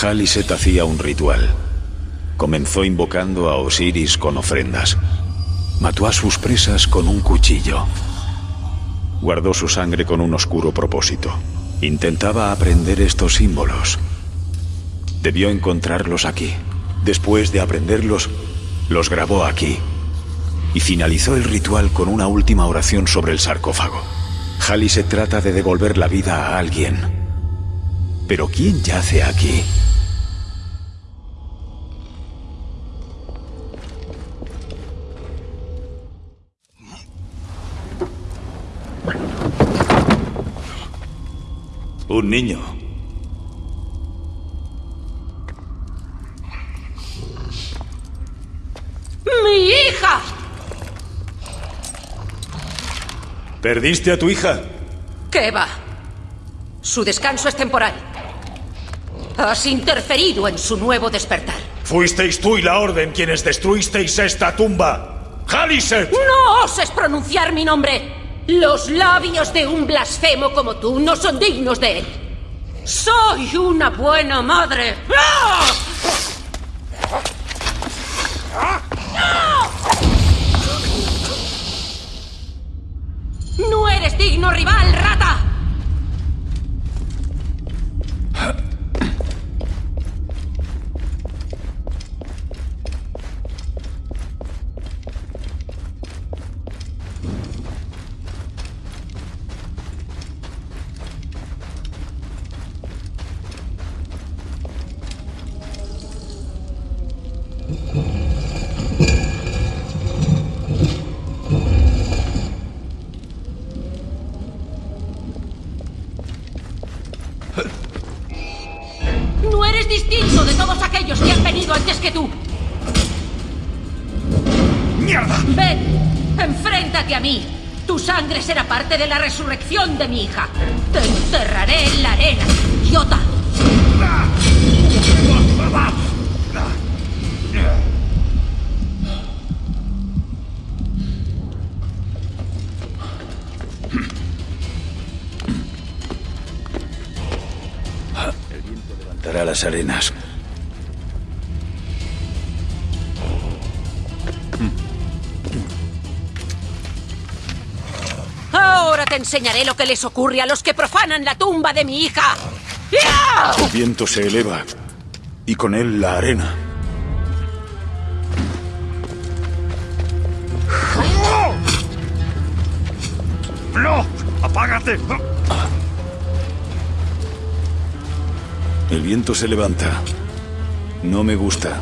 Haliset hacía un ritual. Comenzó invocando a Osiris con ofrendas. Mató a sus presas con un cuchillo. Guardó su sangre con un oscuro propósito. Intentaba aprender estos símbolos. Debió encontrarlos aquí. Después de aprenderlos, los grabó aquí. Y finalizó el ritual con una última oración sobre el sarcófago. Haliset trata de devolver la vida a alguien. Pero ¿quién yace aquí? Un niño. ¡Mi hija! ¿Perdiste a tu hija? ¿Qué va? Su descanso es temporal. Has interferido en su nuevo despertar. Fuisteis tú y la Orden quienes destruisteis esta tumba. ¡Haliset! ¡No oses pronunciar mi nombre! Los labios de un blasfemo como tú no son dignos de él. Soy una buena madre. ¡Ah! ¡No eres digno rival, rata! No eres distinto de todos aquellos que han venido antes que tú. ¡Mierda! Ven, enfréntate a mí. Tu sangre será parte de la resurrección de mi hija. Te enterraré en la arena, idiota. Levantará las arenas. Ahora te enseñaré lo que les ocurre a los que profanan la tumba de mi hija. ¡Ya! El viento se eleva y con él la arena. ¡No! ¡Apágate! El viento se levanta. No me gusta.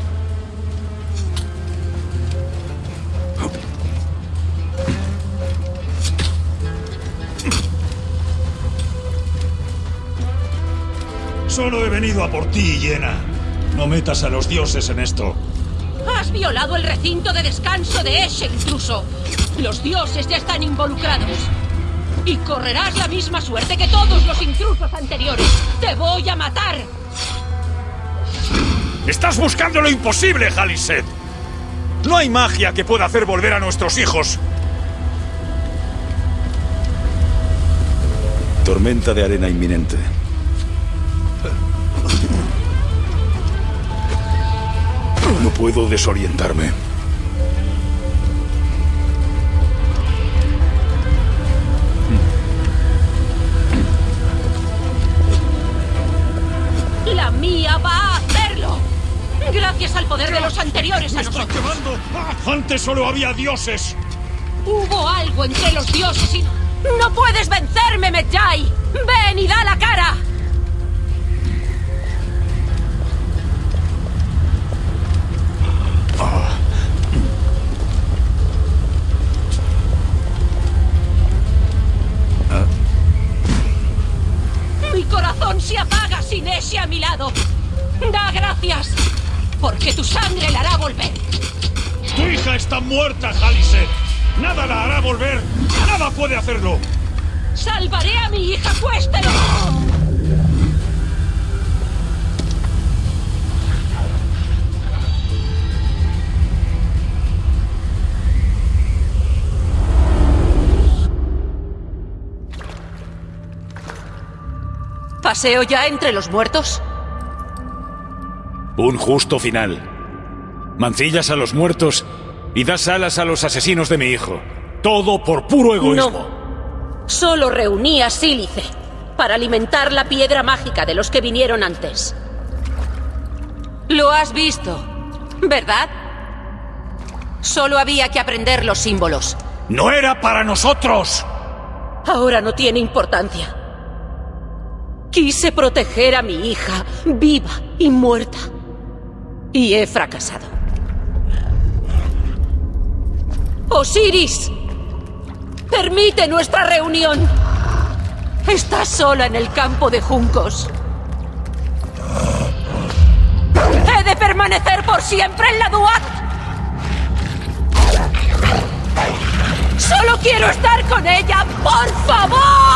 Solo he venido a por ti, Yena. No metas a los dioses en esto. Has violado el recinto de descanso de Eshe, intruso. Los dioses ya están involucrados. Y correrás la misma suerte que todos los intrusos anteriores. ¡Te voy a matar! ¡Estás buscando lo imposible, Haliset! No hay magia que pueda hacer volver a nuestros hijos. Tormenta de arena inminente. No puedo desorientarme. ¡La mía va a hacerlo! Gracias al poder de los anteriores a ¡Me está nosotros. quemando! ¡Antes solo había dioses! Hubo algo entre los dioses y... ¡No puedes vencerme, Medjay! ¡Ven y da la cara! Mi corazón se apaga a mi lado. Da gracias, porque tu sangre la hará volver. ¡Tu hija está muerta, Haliset! ¡Nada la hará volver! ¡Nada puede hacerlo! Salvaré a mi hija, cuéstelo. ¿Paseo ya entre los muertos? Un justo final. Mancillas a los muertos y das alas a los asesinos de mi hijo. Todo por puro egoísmo. No. Solo reunía sílice para alimentar la piedra mágica de los que vinieron antes. Lo has visto, ¿verdad? Solo había que aprender los símbolos. ¡No era para nosotros! Ahora no tiene importancia. Quise proteger a mi hija, viva y muerta. Y he fracasado. Osiris, permite nuestra reunión. Estás sola en el campo de juncos. He de permanecer por siempre en la Duat. Solo quiero estar con ella, por favor.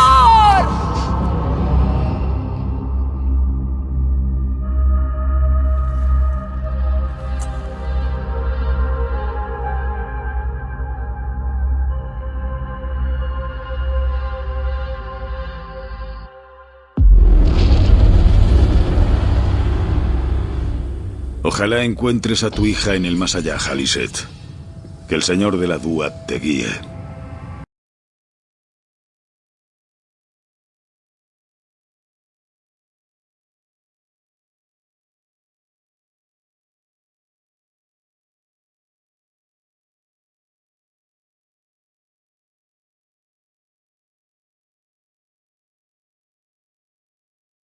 Ojalá encuentres a tu hija en el más allá, Haliset. Que el señor de la Dúa te guíe.